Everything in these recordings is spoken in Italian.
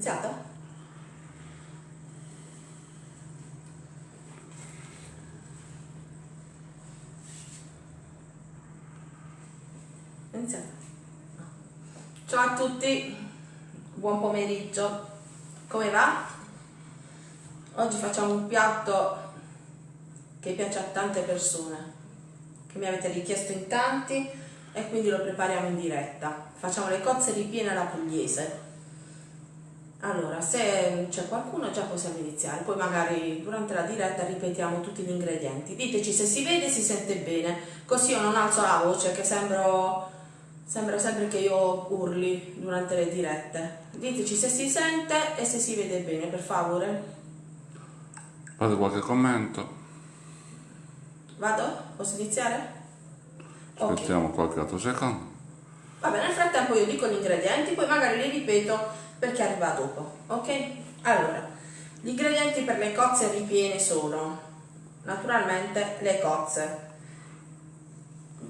iniziata? iniziata ciao a tutti. Buon pomeriggio. Come va? oggi facciamo un piatto che piace a tante persone che mi avete richiesto in tanti e quindi lo prepariamo in diretta. Facciamo le cozze ripiene alla pugliese allora se c'è qualcuno già possiamo iniziare poi magari durante la diretta ripetiamo tutti gli ingredienti diteci se si vede e si sente bene così io non alzo la voce che sembro sembra sempre che io urli durante le dirette diteci se si sente e se si vede bene per favore Fate qualche commento. vado? posso iniziare? Aspettiamo qualche altro secondo. Vabbè, nel frattempo io dico gli ingredienti, poi magari li ripeto perché arriva dopo, ok? Allora, gli ingredienti per le cozze ripiene sono naturalmente le cozze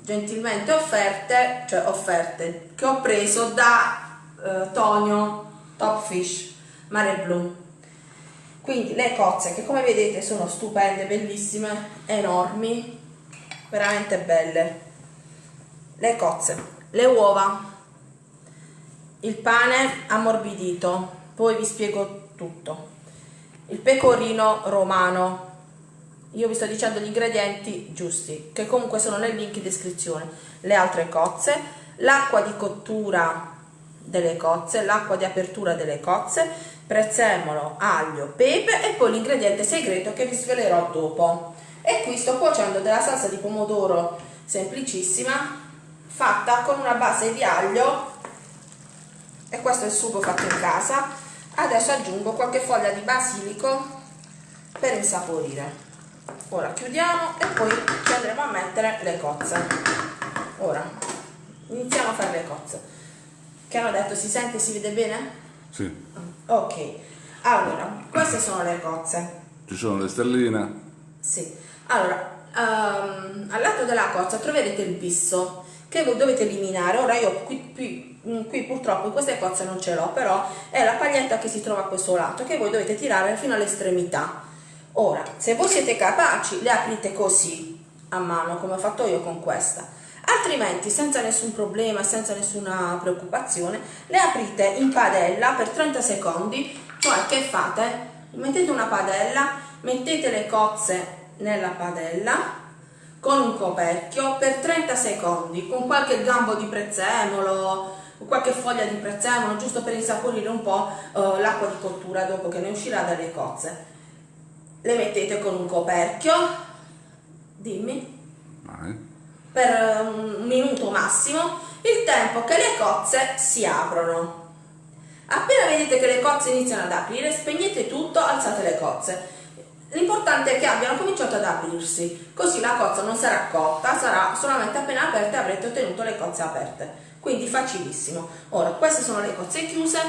gentilmente offerte, cioè offerte, che ho preso da eh, Tonio Top Fish Mare Blu. Quindi le cozze che come vedete sono stupende, bellissime, enormi, veramente belle. Le cozze, le uova, il pane ammorbidito, poi vi spiego tutto. Il pecorino romano, io vi sto dicendo gli ingredienti giusti, che comunque sono nel link in descrizione. Le altre cozze, l'acqua di cottura delle cozze, l'acqua di apertura delle cozze, prezzemolo, aglio, pepe e poi l'ingrediente segreto che vi svelerò dopo. E qui sto cuocendo della salsa di pomodoro semplicissima, fatta con una base di aglio e questo è il sugo fatto in casa. Adesso aggiungo qualche foglia di basilico per insaporire. Ora chiudiamo e poi ci andremo a mettere le cozze. Ora iniziamo a fare le cozze. Che hanno detto si sente si vede bene? Sì. Ok, allora queste sono le cozze. Ci sono le stelline. Sì, allora ehm, al lato della cozza troverete il bisso che voi dovete eliminare. Ora io qui, qui, qui purtroppo in queste cozze non ce l'ho, però è la paglietta che si trova a questo lato che voi dovete tirare fino all'estremità. Ora, se voi siete capaci, le aprite così a mano, come ho fatto io con questa. Altrimenti, senza nessun problema, senza nessuna preoccupazione, le aprite in padella per 30 secondi, cioè che fate? Mettete una padella, mettete le cozze nella padella con un coperchio per 30 secondi, con qualche gambo di prezzemolo, qualche foglia di prezzemolo, giusto per insaporire un po' eh, l'acqua di cottura dopo che ne uscirà dalle cozze le mettete con un coperchio, dimmi, Vai. per un minuto massimo, il tempo che le cozze si aprono. Appena vedete che le cozze iniziano ad aprire, spegnete tutto, alzate le cozze. L'importante è che abbiano cominciato ad aprirsi, così la cozza non sarà cotta, sarà solamente appena aperta e avrete ottenuto le cozze aperte. Quindi facilissimo. Ora, queste sono le cozze chiuse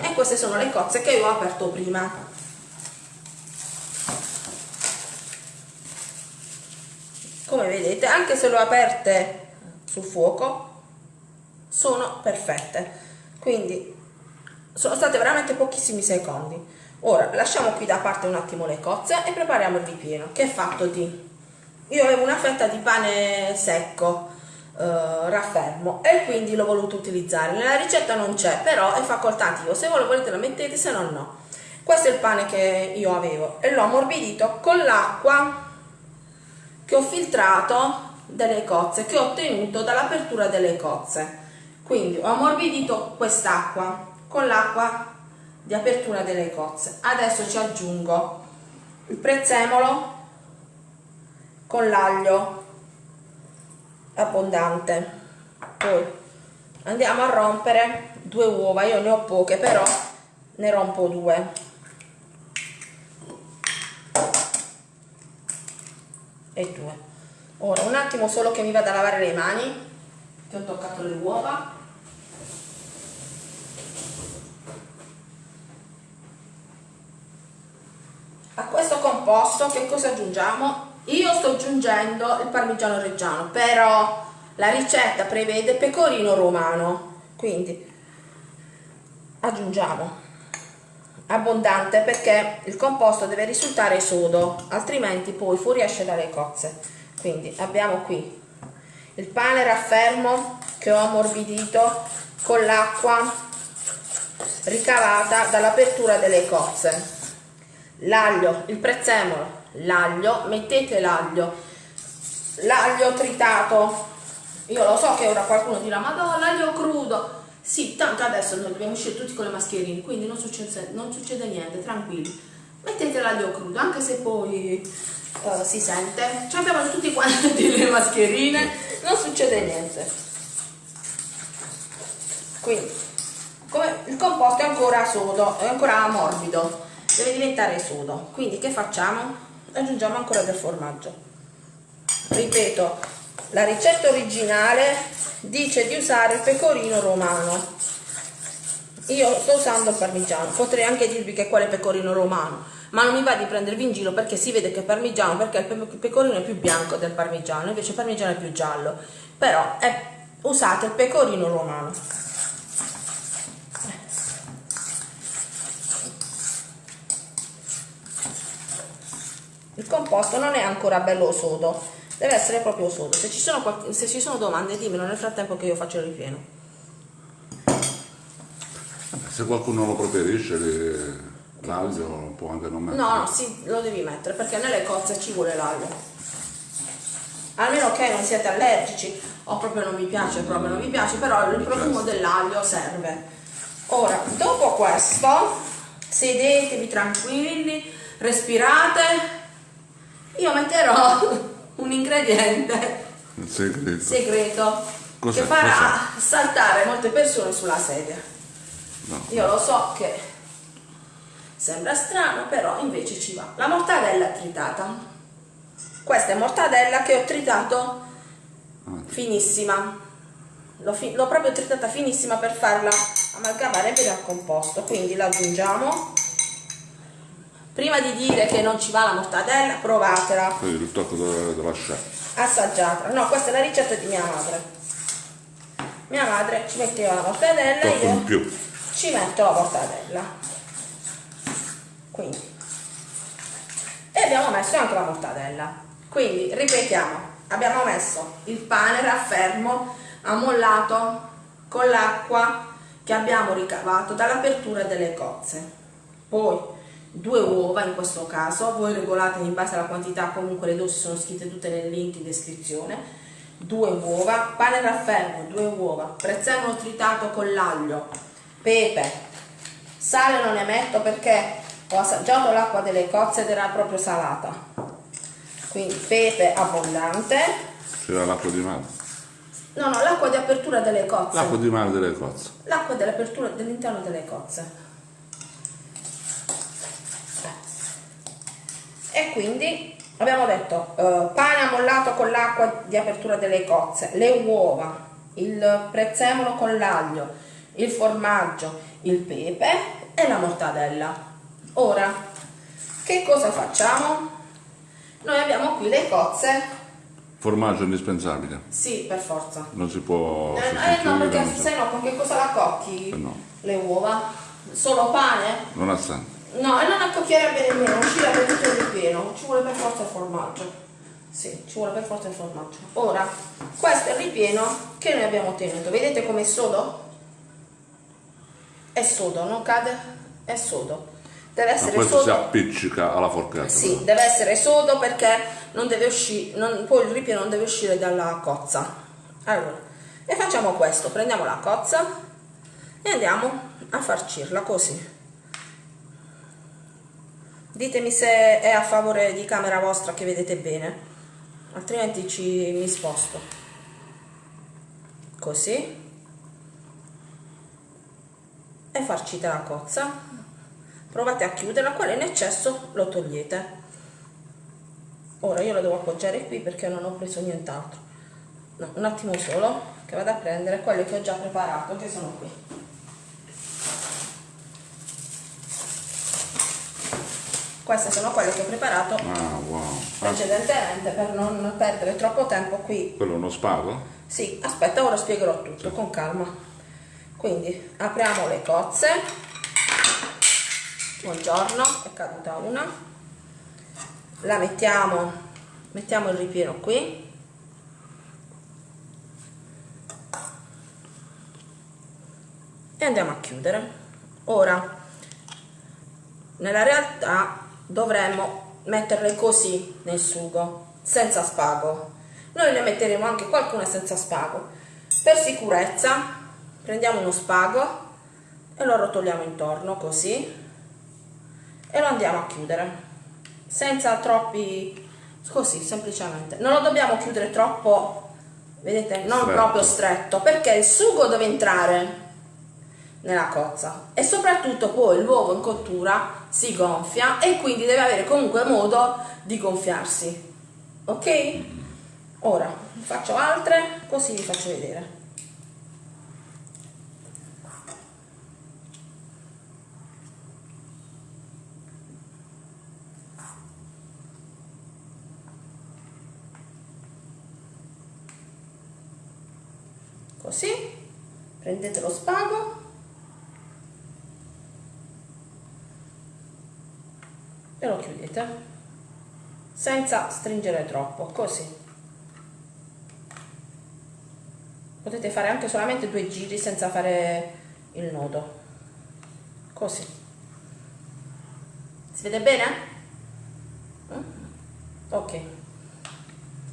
e queste sono le cozze che io ho aperto prima. come vedete anche se le ho aperte sul fuoco sono perfette quindi sono state veramente pochissimi secondi ora lasciamo qui da parte un attimo le cozze e prepariamo il ripieno che è fatto di io avevo una fetta di pane secco eh, raffermo e quindi l'ho voluto utilizzare. Nella ricetta non c'è però è facoltativo. Se voi lo volete lo mettete se no no. Questo è il pane che io avevo e l'ho ammorbidito con l'acqua che ho filtrato delle cozze che ho ottenuto dall'apertura delle cozze. Quindi ho ammorbidito quest'acqua con l'acqua di apertura delle cozze. Adesso ci aggiungo il prezzemolo con l'aglio abbondante. Poi andiamo a rompere due uova. Io ne ho poche però ne rompo due. E due. Ora un attimo solo che mi vado a lavare le mani che ho toccato le uova a composto che cosa aggiungiamo? io sto aggiungendo il parmigiano reggiano però la ricetta prevede pecorino romano. Quindi aggiungiamo. Abbondante perché il composto deve risultare sodo altrimenti poi fuoriesce dalle cozze. Quindi abbiamo qui il pane raffermo che ho ammorbidito con l'acqua ricavata dall'apertura delle cozze l'aglio il prezzemolo l'aglio mettete l'aglio l'aglio tritato io lo so che ora qualcuno dirà ma no l'aglio crudo sì, tanto adesso noi dobbiamo uscire tutti con le mascherine, quindi non succede, non succede niente, tranquilli. Mettete l'aglio crudo, anche se poi uh, si sente. Ci abbiamo tutti quanti le mascherine, non succede niente. Quindi, come il composto è ancora sodo, è ancora morbido, deve diventare sodo. Quindi che facciamo? Aggiungiamo ancora del formaggio. Ripeto, la ricetta originale dice di usare il pecorino romano io sto usando il parmigiano potrei anche dirvi che quale pecorino romano ma non mi va di prendervi in giro perché si vede che è parmigiano perché il pecorino è più bianco del parmigiano invece il parmigiano è più giallo però è, usate il pecorino romano il composto non è ancora bello sodo deve essere proprio sodo. Se ci sono, qualche, se ci sono domande dimmelo nel frattempo che io faccio il ripieno. Se qualcuno lo preferisce l'aglio può anche non mettere. No no sì lo devi mettere perché nelle cozze ci vuole l'aglio almeno che non siete allergici o proprio non vi piace proprio non vi piace però il profumo dell'aglio serve. Ora dopo questo sedetevi tranquilli respirate io metterò un ingrediente segreto, segreto che farà saltare molte persone sulla sedia. No. Io lo so che sembra strano, però invece ci va. La mortadella tritata. Questa è mortadella che ho tritato ah. finissima. L'ho, fi proprio tritata finissima per farla amalgamare bene al composto. Quindi la aggiungiamo Prima di dire che non ci va la mortadella, provatela. il tocco della chef. Assaggiatela. No, questa è la ricetta di mia madre. Mia madre ci metteva la mortadella e io in più. ci metto la mortadella. Quindi. E abbiamo messo anche la mortadella. Quindi, ripetiamo, abbiamo messo il pane raffermo ammollato con l'acqua che abbiamo ricavato dall'apertura delle cozze. Poi due uova in questo caso, voi regolate in base alla quantità, comunque le dosi sono scritte tutte nel link in descrizione, due uova, pane raffermo, due uova, prezzemolo tritato con l'aglio, pepe, sale non ne metto perché ho assaggiato l'acqua delle cozze ed era proprio salata, quindi pepe abbondante. C'era l'acqua di mare? No, no, l'acqua di apertura delle cozze. L'acqua di mare delle cozze. L'acqua dell'apertura dell'interno delle cozze. E quindi abbiamo detto eh, pane ammollato con l'acqua di apertura delle cozze, le uova, il prezzemolo con l'aglio, il formaggio, il pepe e la mortadella. Ora, che cosa facciamo? Noi abbiamo qui le cozze. Formaggio indispensabile? Sì, per forza. Non si può... Eh, eh no, perché se no con che cosa la cocchi? Eh no. Le uova? Solo pane? Non ha senso. No, e non accocchierebbe nemmeno, uscirebbe tutto il ripieno, ci vuole per forza il formaggio. Sì, ci vuole per forza il formaggio. Ora, questo è il ripieno che noi abbiamo ottenuto. Vedete com'è sodo? È sodo, non cade? È sodo. Deve essere Ma questo sodo. si appiccica alla forchetta. Sì, però. deve essere sodo perché non deve uscire, non, poi il ripieno non deve uscire dalla cozza. Allora, e facciamo questo, prendiamo la cozza e andiamo a farcirla così ditemi se è a favore di camera vostra che vedete bene altrimenti ci, mi sposto. Così. E farcite la cozza. Provate a chiuderla quello in eccesso lo togliete. Ora io la devo appoggiare qui perché non ho preso nient'altro. No, un attimo solo che vado a prendere quelle che ho già preparato che sono qui queste sono quelle che ho preparato ah, wow. precedentemente per non perdere troppo tempo qui quello è uno spago? sì, aspetta ora spiegherò tutto sì. con calma quindi apriamo le cozze buongiorno è caduta una la mettiamo mettiamo il ripieno qui e andiamo a chiudere ora nella realtà dovremmo metterle così nel sugo senza spago. Noi ne metteremo anche qualcuna senza spago. Per sicurezza prendiamo uno spago e lo rotoliamo intorno così e lo andiamo a chiudere. Senza troppi così semplicemente. Non lo dobbiamo chiudere troppo vedete non stretto. proprio stretto perché il sugo deve entrare nella cozza. E soprattutto poi l'uovo in cottura si gonfia e quindi deve avere comunque modo di gonfiarsi. Ok? Ora faccio altre così vi faccio vedere. Così. Prendete lo spago e chiudete senza stringere troppo così. Potete fare anche solamente due giri senza fare il nodo così. Si vede bene? Mm? ok.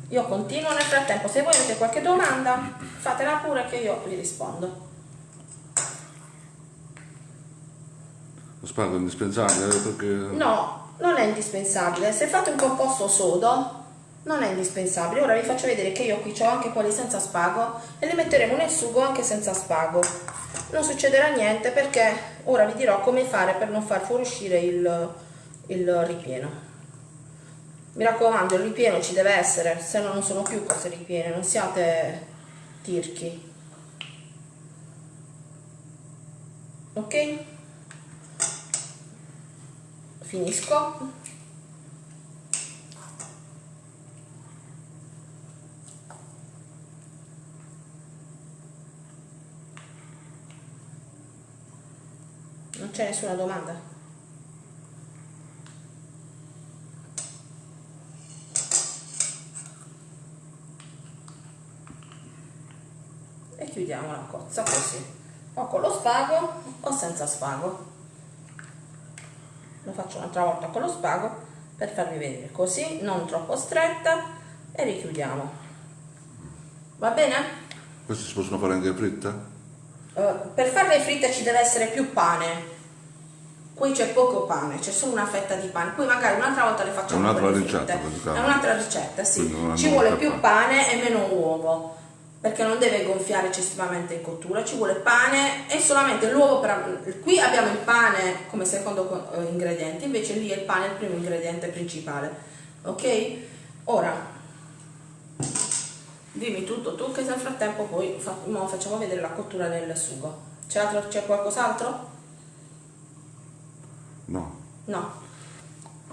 Io continuo nel frattempo. Se voi avete qualche domanda fatela pure che io vi rispondo. Lo spago è indispensabile perché... no non è indispensabile. Se fate un composto sodo non è indispensabile. Ora vi faccio vedere che io qui ho anche quelli senza spago e li metteremo nel sugo anche senza spago. Non succederà niente perché ora vi dirò come fare per non far fuoriuscire il, il ripieno. Mi raccomando il ripieno ci deve essere se no non sono più cose ripiene non siate tirchi. Ok finisco. Non c'è nessuna domanda. E chiudiamo la cozza così. O con lo spago o senza spago lo faccio un'altra volta con lo spago per farvi vedere. Così non troppo stretta e richiudiamo. Va bene? queste si possono fare anche fritte? Uh, per farle fritte ci deve essere più pane. Qui c'è poco pane c'è solo una fetta di pane. Poi magari un'altra volta le facciamo è un'altra ricetta è un'altra ricetta sì. Ci vuole più pane e meno uovo perché non deve gonfiare eccessivamente in cottura, ci vuole pane e solamente l'uovo, per, qui abbiamo il pane come secondo eh, ingrediente, invece lì è il pane il primo ingrediente principale, ok? Ora, dimmi tutto tu che nel frattempo poi fa, facciamo vedere la cottura del sugo. C'è qualcos'altro? No. No.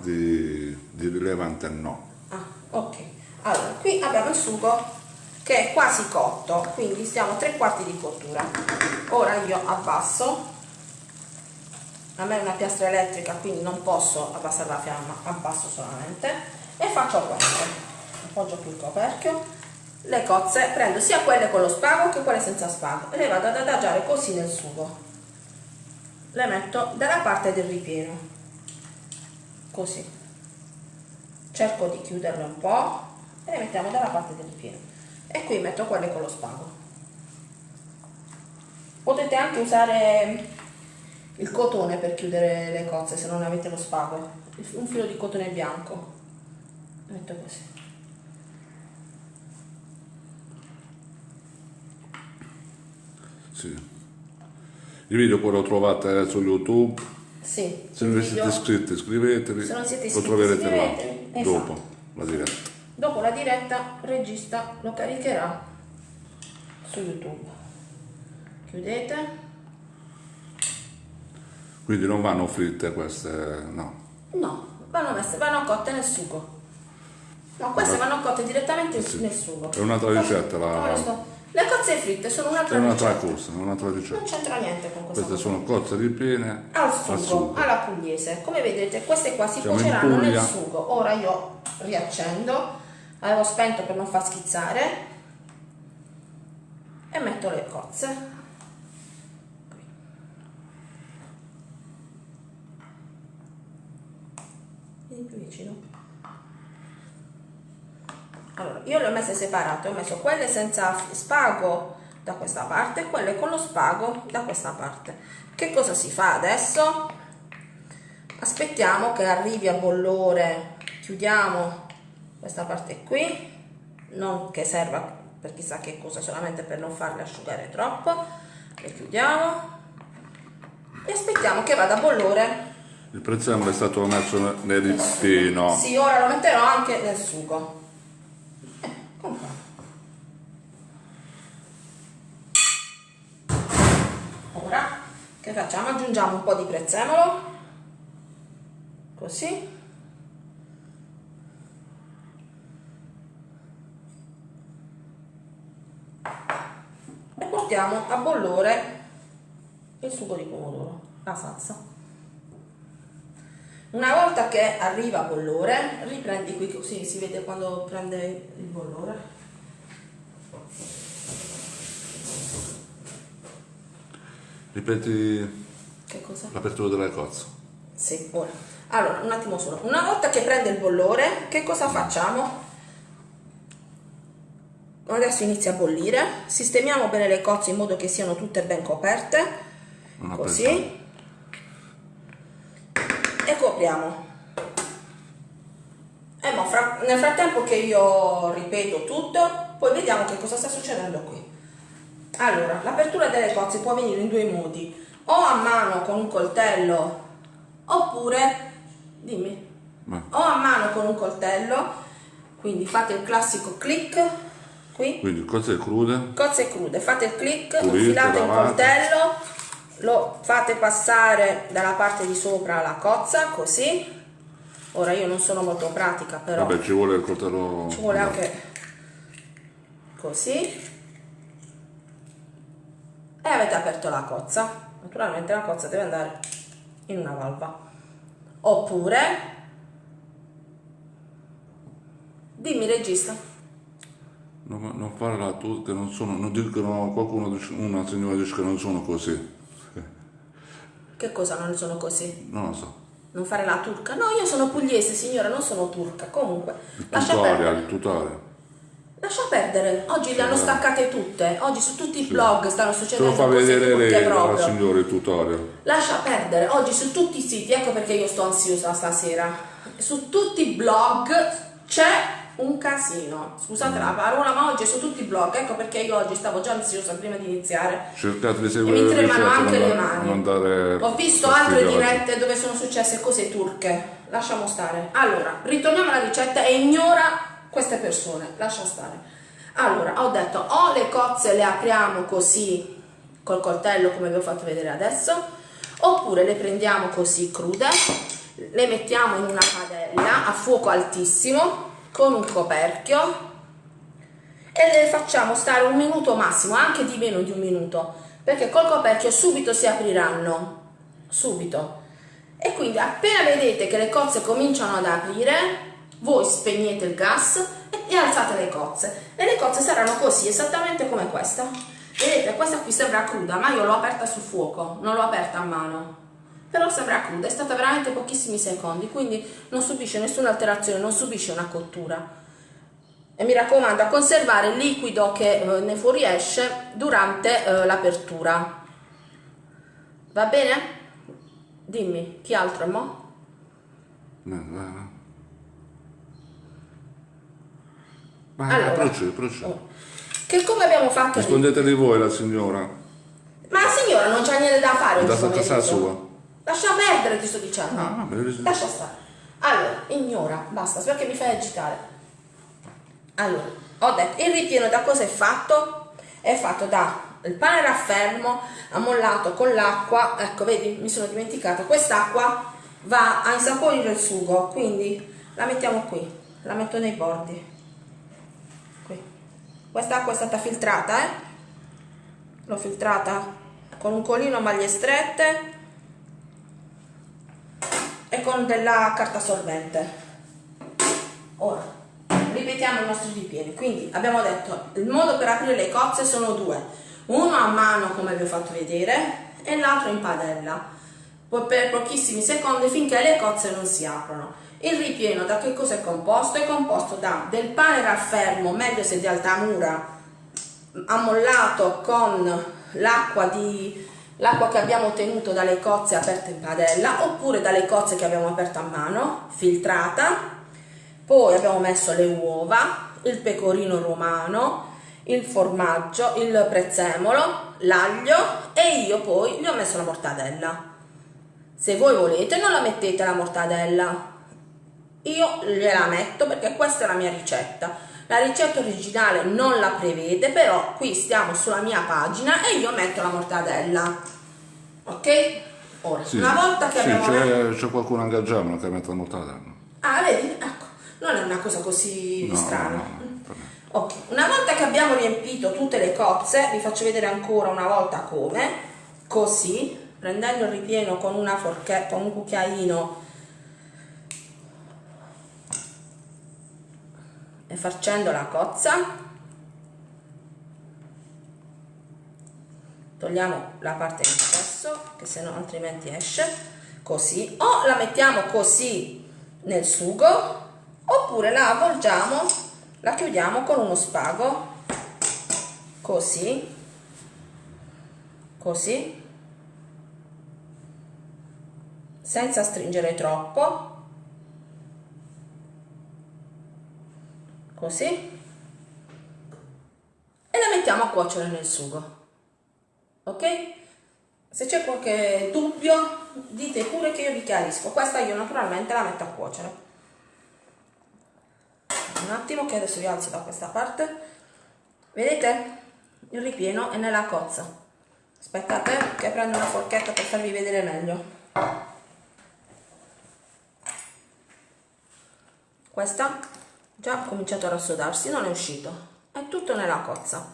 Di, di rilevante no. Ah, ok. Allora, qui abbiamo il sugo che è quasi cotto quindi stiamo a tre quarti di cottura. Ora io abbasso. A me è una piastra elettrica quindi non posso abbassare la fiamma abbasso solamente. E faccio questo. Appoggio qui il coperchio. Le cozze prendo sia quelle con lo spago che quelle senza spago. E le vado ad adagiare così nel sugo. Le metto dalla parte del ripieno. Così. Cerco di chiuderle un po' e le mettiamo dalla parte del ripieno e qui metto quelle con lo spago. Potete anche usare il cotone per chiudere le cozze se non avete lo spago. Un filo di cotone bianco. Metto così. Sì. il video poi lo trovate su youtube. Sì, se non siete iscritti iscrivetevi. Se non siete iscritti, lo troverete là. esatto. dopo la diretta dopo la diretta il regista lo caricherà su youtube chiudete quindi non vanno fritte queste no no vanno messe vanno cotte nel sugo no queste vanno cotte direttamente sì. nel sugo è un'altra ricetta la... sto, Le cozze fritte sono un'altra È un'altra ricetta. cosa, un'altra Non ricetta. c'entra niente con questa Queste sono cozze ripiene Al sugo, sugo. alla pugliese. Come vedete queste qua si Siamo cuoceranno nel sugo. Ora io riaccendo, avevo spento per non far schizzare e metto le cozze. Vieni più vicino. Allora, io le ho messe separate, ho messo quelle senza spago da questa parte e quelle con lo spago da questa parte. Che cosa si fa adesso? Aspettiamo che arrivi a bollore, chiudiamo questa parte qui, non che serva per chissà che cosa, solamente per non farle asciugare troppo, le chiudiamo e aspettiamo che vada a bollore. Il prezzemolo è stato messo nel ripieno. Sì, ora lo metterò anche nel sugo. Eh. Ora che facciamo? Aggiungiamo un po' di prezzemolo. Così. Portiamo a bollore il sugo di pomodoro, la salsa. Una volta che arriva a bollore, riprendi qui così si vede quando prende il bollore. Ripeti Che cosa? l'apertura delle cozze. Sì, ora. Allora, un attimo solo. Una volta che prende il bollore, che cosa facciamo? Adesso inizia a bollire. Sistemiamo bene le cozze in modo che siano tutte ben coperte. Una Così. E copriamo. E mo fra- nel frattempo che io ripeto tutto, poi vediamo che cosa sta succedendo qui. Allora, l'apertura delle cozze può avvenire in due modi. O a mano con un coltello, oppure, dimmi, Ma o a mano con un coltello, quindi fate il classico click, qui, quindi cozze crude, cozze crude, fate il click, Pulite, infilate il coltello, lo fate passare dalla parte di sopra la cozza, così. Ora io non sono molto pratica, però vabbè ci vuole il coltello. ci vuole anche così. E avete aperto la cozza. Naturalmente la cozza deve andare in una valva. Oppure, dimmi regista. Non, non fare la turca, non sono, non dicono, qualcuno dice, una signora dice che non sono così. Che cosa non sono così? Non lo so. Non fare la turca? No, io sono pugliese, signora, non sono turca. Comunque, Il lascia tutorial, perdere. il tutorial. Lascia perdere. Oggi le hanno staccate tutte. Oggi su tutti i blog stanno lo succedendo fa cose vedere turche lei, la signora, il tutorial. Lascia perdere. Oggi su tutti i siti, ecco perché io sto ansiosa stasera. Su tutti i blog c'è un casino. Scusate la parola, ma oggi su tutti i blog, ecco perché io oggi stavo già ansiosa prima di iniziare. Cercate di E seguire mi le tremano anche le mani. Ho visto altre dirette dove sono successe cose turche. Lasciamo stare. Allora, ritorniamo alla ricetta e ignora queste persone. Lascia stare. Allora, ho detto o le cozze le apriamo così col coltello come vi ho fatto vedere adesso, oppure le prendiamo così crude, le mettiamo in una padella a fuoco altissimo con un coperchio e le facciamo stare un minuto massimo, anche di meno di un minuto, perché col coperchio subito si apriranno, subito. E quindi appena vedete che le cozze cominciano ad aprire, voi spegnete il gas e, alzate le cozze. E le cozze saranno così, esattamente come questa. Vedete, questa qui sembra cruda, ma io l'ho aperta sul fuoco, non l'ho aperta a mano. Però sembra cruda, è stata veramente pochissimi secondi, quindi non subisce nessuna alterazione, non subisce una cottura. E mi raccomando a conservare il liquido che eh, ne fuoriesce durante eh, l'apertura. Va bene? Dimmi, chi altro mo? No, no, no. Vai, Allora. procedi, procedi. Oh. Che come abbiamo fatto? lì? Rispondeteli voi, la signora. Ma la signora non c'ha niente da fare Da oggi sta casa sua. Lascia perdere, ti sto dicendo. Ah, vabbè, Lascia stare. Allora, ignora, basta, perché mi fai agitare. Allora, ho detto, il ripieno da cosa è fatto? È fatto da il pane raffermo ammollato con l'acqua, ecco vedi, mi sono dimenticata, quest'acqua va a insaporire il sugo, quindi la mettiamo qui, la metto nei bordi, qui, quest'acqua è stata filtrata eh? l'ho filtrata con un colino a maglie strette e con della carta assorbente ora ripetiamo i nostri ripieni quindi abbiamo detto il modo per aprire le cozze sono due. Uno a mano come vi ho fatto vedere e l'altro in padella. Per pochissimi secondi finché le cozze non si aprono. Il ripieno da che cosa è composto? È composto da del pane raffermo, meglio se di altamura, ammollato con l'acqua l'acqua che abbiamo ottenuto dalle cozze aperte in padella oppure dalle cozze che abbiamo aperto a mano, filtrata. Poi abbiamo messo le uova, il pecorino romano, il formaggio, il prezzemolo, l'aglio e io poi gli ho messo la mortadella. Se voi volete non la mettete la mortadella, io gliela metto perché questa è la mia ricetta la ricetta originale non la prevede però qui stiamo sulla mia pagina e io metto la mortadella. Ok? ora sì, una volta che sì, abbiamo c'è, qualcuno anche a Germano che mette la mortadella. Ah vedi? ecco. Non è una cosa così no, strana. no, no, ok una volta che abbiamo riempito tutte le cozze vi faccio vedere ancora una volta come così prendendo il ripieno con una forchetta con un cucchiaino e farcendo la cozza togliamo la parte in eccesso che se no altrimenti esce così. O la mettiamo così nel sugo oppure la avvolgiamo la chiudiamo con uno spago. Così. Così. Senza stringere troppo così e la mettiamo a cuocere nel sugo. Ok? Se c'è qualche dubbio dite pure che io vi chiarisco. Questa io naturalmente la metto a cuocere. Un attimo che adesso vi alzo da questa parte. Vedete? Il ripieno è nella cozza. Aspettate che prendo una forchetta per farvi vedere meglio. Questa già ha cominciato a rassodarsi non è uscito. È tutto nella cozza.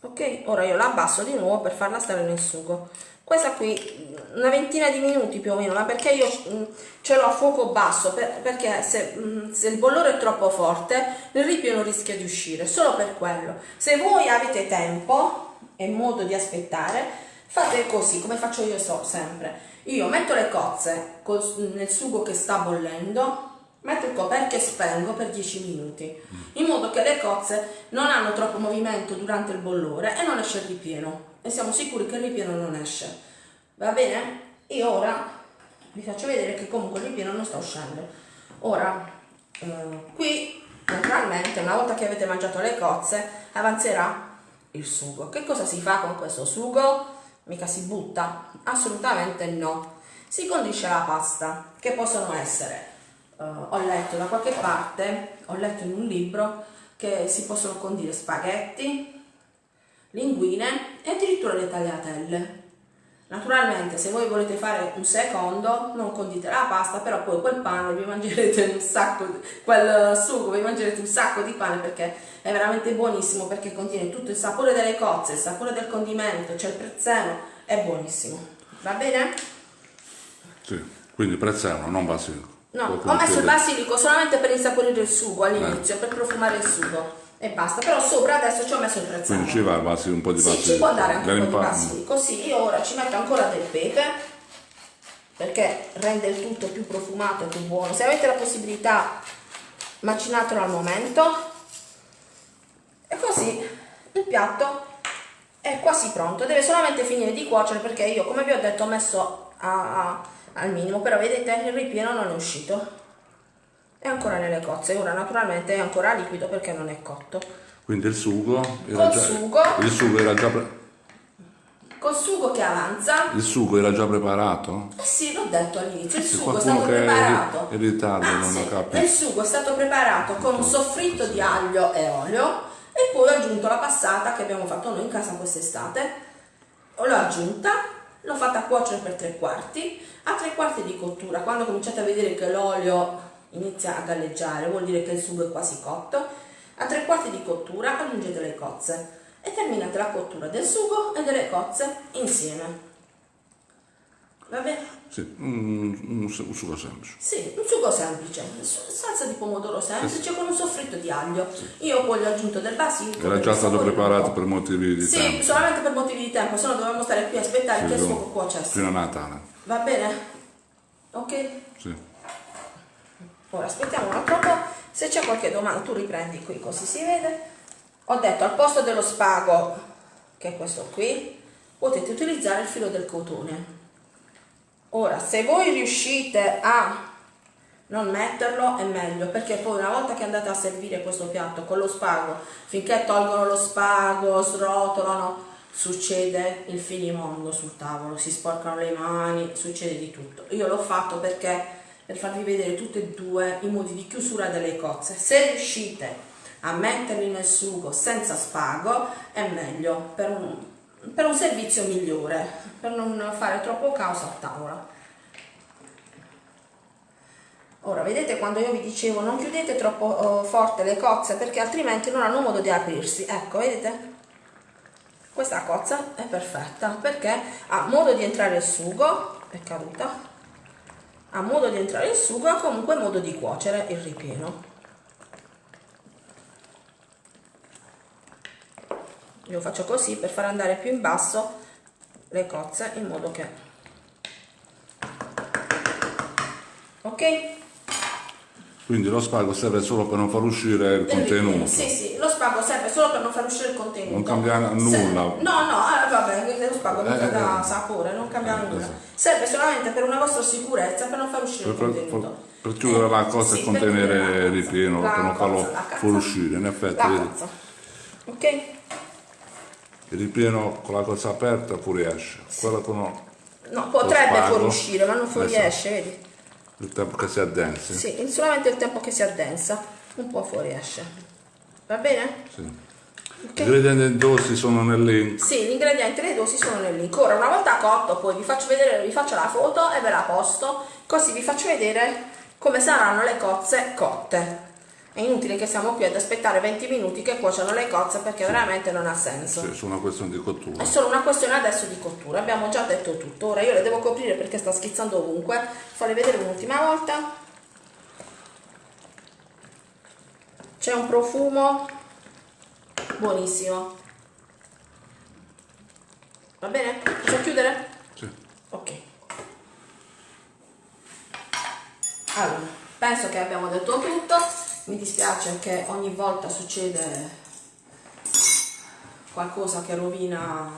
Ok ora io la abbasso di nuovo per farla stare nel sugo. Questa qui una ventina di minuti più o meno ma perché io mm, ce l'ho a fuoco basso per, perché se, mm, se, il bollore è troppo forte il ripieno rischia di uscire solo per quello. Se voi avete tempo e modo di aspettare fate così come faccio io so sempre. Io metto le cozze col, nel sugo che sta bollendo metto il coperchio e spengo per 10 minuti, in modo che le cozze non hanno troppo movimento durante il bollore e non esce il ripieno. E siamo sicuri che il ripieno non esce. Va bene? E ora vi faccio vedere che comunque il ripieno non sta uscendo. Ora, eh, qui naturalmente una volta che avete mangiato le cozze avanzerà il sugo. Che cosa si fa con questo sugo? Mica si butta? Assolutamente no. Si condisce la pasta, che possono essere uh, ho letto da qualche parte, ho letto in un libro che si possono condire spaghetti, linguine e addirittura le tagliatelle. Naturalmente se voi volete fare un secondo non condite la pasta, però poi quel pane vi mangerete un sacco, quel sugo vi mangerete un sacco di pane perché è veramente buonissimo perché contiene tutto il sapore delle cozze, il sapore del condimento, c'è il prezzemolo, è buonissimo. Va bene? Sì, quindi prezzemolo, non basilico. No, ho messo il basilico solamente per insaporire il sugo all'inizio, eh. per profumare il sugo e basta. Però sopra adesso ci ho messo il prezzemolo. Quindi ci va un po' di basilico. Sì, ci può dare anche un po' di basilico. Sì, io ora ci metto ancora del pepe perché rende il tutto più profumato e più buono. Se avete la possibilità, macinatelo al momento. E così il piatto è quasi pronto. Deve solamente finire di cuocere perché io, come vi ho detto, ho messo a, a al minimo però vedete il ripieno non è uscito. È ancora nelle cozze ora naturalmente è ancora liquido perché non è cotto. Quindi il sugo era già, sugo, il sugo era già col sugo che avanza. Il sugo era già preparato? Eh sì l'ho detto all'inizio il sugo è stato preparato. in ritardo ah, non sì. capito il sugo è stato preparato con un soffritto di aglio e olio e poi ho aggiunto la passata che abbiamo fatto noi in casa quest'estate. L'ho aggiunta l'ho fatta cuocere per tre quarti a tre quarti di cottura quando cominciate a vedere che l'olio inizia a galleggiare vuol dire che il sugo è quasi cotto A tre quarti di cottura aggiungete le cozze e terminate la cottura del sugo e delle cozze insieme. Va bene? Sì, un, un, un sugo semplice. Sì, un sugo semplice, salsa di pomodoro semplice con un soffritto di aglio. Io poi ho aggiunto del basilico. Era già stato preparato per motivi di sì, tempo. Sì, solamente per motivi di tempo, se no dovevamo stare qui a aspettare sì, che il sugo cuocesse. Fino a Natale. Va bene? Ok? Sì. Ora aspettiamo un altro po', se c'è qualche domanda tu riprendi qui così si vede. Ho detto al posto dello spago, che è questo qui, potete utilizzare il filo del cotone. Ora, se voi riuscite a non metterlo è meglio perché poi una volta che andate a servire questo piatto con lo spago, finché tolgono lo spago, srotolano, succede il finimondo sul tavolo, si sporcano le mani, succede di tutto. Io l'ho fatto perché per farvi vedere tutti e due i modi di chiusura delle cozze. Se riuscite a metterli nel sugo senza spago è meglio per un, per un servizio migliore, per non fare troppo caos a tavola. Ora, vedete quando io vi dicevo non chiudete troppo uh, forte le cozze perché altrimenti non hanno modo di aprirsi. Ecco, vedete? Questa cozza è perfetta perché ha modo di entrare il sugo, è caduta, ha modo di entrare il sugo ha comunque modo di cuocere il ripieno. Io faccio così per far andare più in basso le cozze in modo che... Ok? Quindi lo spago serve solo per non far uscire il contenuto. Sì, sì, lo spago serve solo per non far uscire il contenuto. Non cambia nulla. Se, no, no, eh, vabbè, lo spago non eh, cambia eh, sapore, non cambia eh, nulla. Esatto. Serve solamente per una vostra sicurezza, per non far uscire per, il contenuto. Per, per chiudere la cosa sì, e contenere ripieno, per non farlo fuoriuscire, in effetti. Ok? Il ripieno con la cosa aperta fuoriesce. Quello con No, potrebbe fuoriuscire, ma non fuoriesce, esatto. vedi? Il tempo che si addensa? Sì, solamente il tempo che si addensa, un po' fuoriesce. Va bene? Sì. Okay. Gli ingredienti dosi sono nel link. Sì, gli ingredienti e le dosi sono nel link. Ora, una volta cotto, poi vi faccio vedere, vi faccio la foto e ve la posto, così vi faccio vedere come saranno le cozze cotte. È inutile che siamo qui ad aspettare 20 minuti che cuociano le cozze perché sì. veramente non ha senso. Sì, è solo una questione di cottura. È solo una questione adesso di cottura, abbiamo già detto tutto. Ora io le devo coprire perché sta schizzando ovunque. Farle vedere un'ultima volta. C'è un profumo buonissimo. Va bene? Posso chiudere? Sì. Ok. Allora, penso che abbiamo detto tutto mi dispiace che ogni volta succede qualcosa che rovina.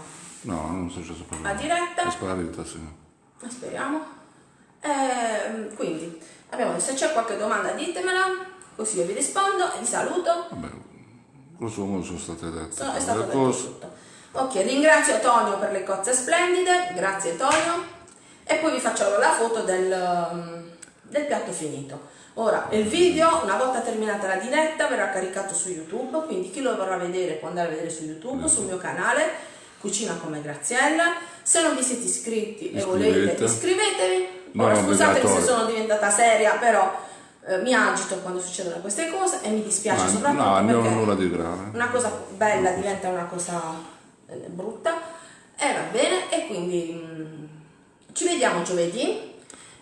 No, non è successo la diretta? È sparita, sì speriamo. Eh, quindi abbiamo se c'è qualche domanda ditemela così io vi rispondo e vi saluto. Vabbè grosso modo sono state dette sono, è stato tutto. Ok ringrazio Tonio per le cozze splendide grazie Tonio. E poi vi faccio la foto del, del piatto finito Ora, il video, una volta terminata la diretta, verrà caricato su YouTube, quindi chi lo vorrà vedere può andare a vedere su YouTube, sul mio canale, Cucina come Graziella. Se non vi siete iscritti e volete, iscrivetevi. Ora, scusatemi se sono diventata seria, però eh, mi agito quando succedono queste cose e mi dispiace no, soprattutto no, perché nulla di grave. una cosa bella diventa una cosa eh, brutta. E va bene, e quindi mh, mm, ci vediamo giovedì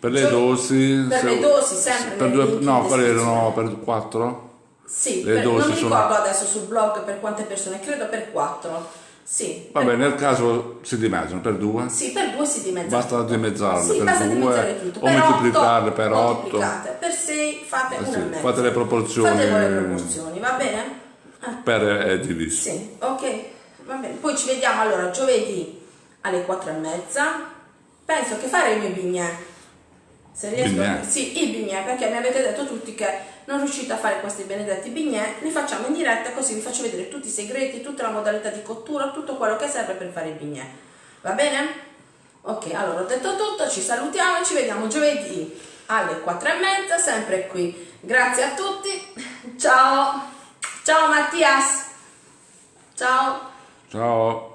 per le cioè, dosi? Per le dosi sempre per due, No, quali erano per quattro? Sì, le per, dosi non mi ricordo sono... adesso sul blog per quante persone, credo per quattro. Sì. Vabbè, per... nel caso si dimezzano per due? Sì, per due si dimezzano. Basta dimezzarle sì, per basta due tutto. o per moltiplicarle 8, per otto. Per sei fate eh sì, una Fate le proporzioni. Fate le proporzioni, va bene? Eh. Per è diviso. Sì, ok, va bene. Poi ci vediamo allora giovedì alle quattro e mezza. Penso che faremo i bignè se riesco a... Sì, i bignè, perché mi avete detto tutti che non riuscite a fare questi benedetti bignè, li facciamo in diretta così vi faccio vedere tutti i segreti, tutta la modalità di cottura, tutto quello che serve per fare i bignè. Va bene? Ok, allora ho detto tutto, ci salutiamo e ci vediamo giovedì alle 4 e mezza, sempre qui. Grazie a tutti, ciao! Ciao Mattias! Ciao! Ciao!